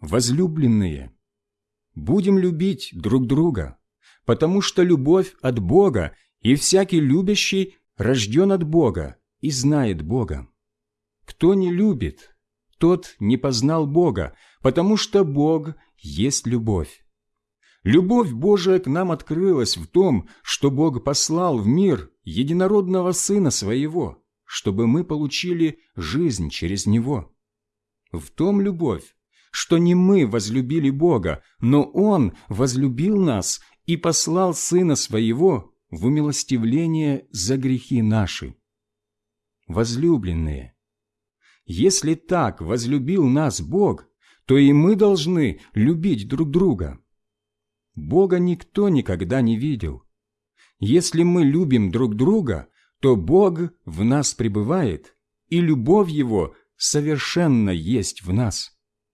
возлюбленные, будем любить друг друга, потому что любовь от Бога, и всякий любящий рожден от Бога и знает Бога. Кто не любит, тот не познал Бога, потому что Бог есть любовь. Любовь Божия к нам открылась в том, что Бог послал в мир единородного Сына Своего, чтобы мы получили жизнь через Него. В том любовь, что не мы возлюбили Бога, но Он возлюбил нас и послал Сына Своего в умилостивление за грехи наши. Возлюбленные, если так возлюбил нас Бог, то и мы должны любить друг друга. Бога никто никогда не видел. Если мы любим друг друга, то Бог в нас пребывает, и любовь Его совершенно есть в нас.